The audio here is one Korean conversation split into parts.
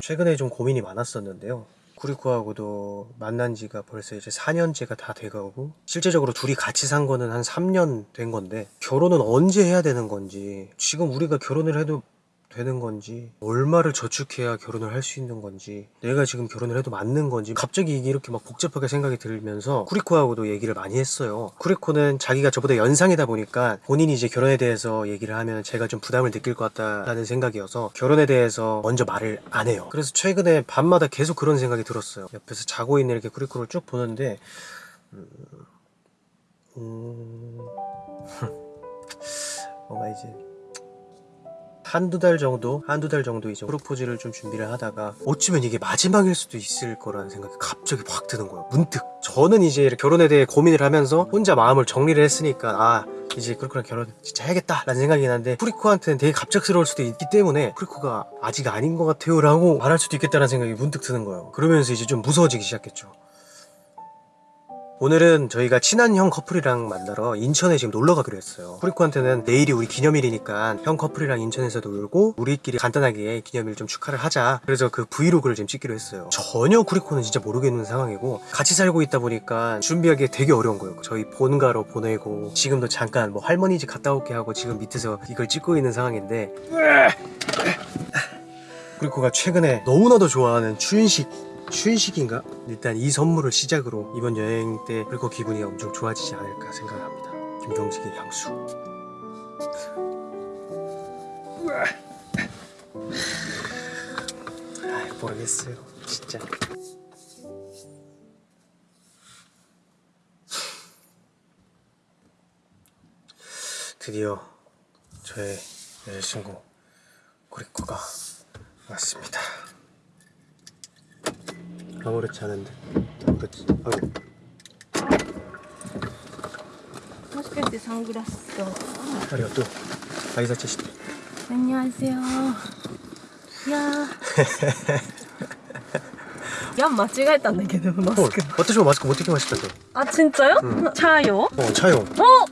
최근에 좀 고민이 많았었는데요. 쿠리코하고도 만난 지가 벌써 이제 4년째가 다 돼가고 실제적으로 둘이 같이 산 거는 한 3년 된 건데 결혼은 언제 해야 되는 건지 지금 우리가 결혼을 해도 되는 건지 얼마를 저축해야 결혼을 할 수 있는 건지 내가 지금 결혼을 해도 맞는 건지 갑자기 이게 이렇게 막 복잡하게 생각이 들면서 쿠리코하고도 얘기를 많이 했어요. 쿠리코는 자기가 저보다 연상이다 보니까 본인이 이제 결혼에 대해서 얘기를 하면 제가 좀 부담을 느낄 것 같다라는 생각이어서 결혼에 대해서 먼저 말을 안 해요. 그래서 최근에 밤마다 계속 그런 생각이 들었어요. 옆에서 자고 있는 이렇게 쿠리코를 쭉 보는데 음... 음... 뭔가 이제 한두 달 정도, 한두 달 정도 이제 프로포즈를 좀 준비를 하다가 어쩌면 이게 마지막일 수도 있을 거라는 생각이 갑자기 확 드는 거예요. 문득. 저는 이제 결혼에 대해 고민을 하면서 혼자 마음을 정리를 했으니까 아, 이제 그렇구나 결혼 진짜 해야겠다 라는 생각이 나는데 프리코한테는 되게 갑작스러울 수도 있기 때문에 프리코가 아직 아닌 것 같아요 라고 말할 수도 있겠다는 생각이 문득 드는 거예요. 그러면서 이제 좀 무서워지기 시작했죠. 오늘은 저희가 친한 형 커플이랑 만나러 인천에 지금 놀러 가기로 했어요. 프리코한테는 내일이 우리 기념일이니까 형 커플이랑 인천에서 놀고 우리끼리 간단하게 기념일 좀 축하를 하자. 그래서 그 브이로그를 지금 찍기로 했어요. 전혀 쿠리코는 진짜 모르겠는 상황이고 같이 살고 있다 보니까 준비하기 되게 어려운 거예요. 저희 본가로 보내고 지금도 잠깐 뭐 할머니 집 갔다 올게 하고 지금 밑에서 이걸 찍고 있는 상황인데 쿠리코가 최근에 너무나도 좋아하는 추인식 춘식인가? 일단 이 선물을 시작으로 이번 여행 때 그리고 기분이 엄청 좋아지지 않을까 생각합니다. 김경식의 향수. 아, 모르겠어요. 진짜. 드디어 저의 여자친구 고리코가 왔습니다. 아무렇지 않은데 아무렇지 아유 もしかしてサングラスと 아리가또 아이사치 시대 안녕하세요. 야. 야, 間違えたんだけど、マ 어, スク。 私もマスク持ってきましたと 아, 진짜요? 응. 차요? 어 차요 어?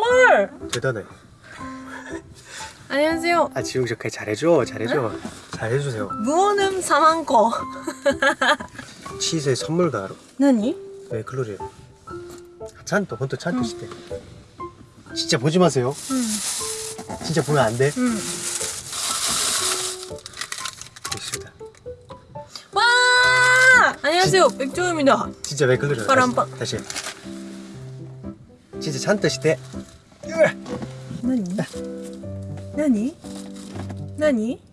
헐! 대단해 안녕하세요. 아 지웅 씨 잘해줘 잘해줘 잘 해주세요. 무언음 사망거. 치즈의 선물가루. 나니? 네 클로리에 찬또 혼또 찬또 음. 시대. 진짜 보지 마세요. 응. 진짜 보면 안돼? 응. 음. 있습니다. 와! 안녕하세요. 진, 백조입니다. 진짜 왜 클로리에 빠람빵 다시, 다시. 진짜 찬또 시대. 나니? 나니? 나니?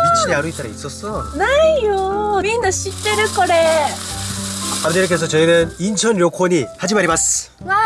친 야루 있따라 있었어 ないよ. みんな知ってるこれ. 아무튼 이렇게 해서 저희는 인천 료코니 하지마리마스 와,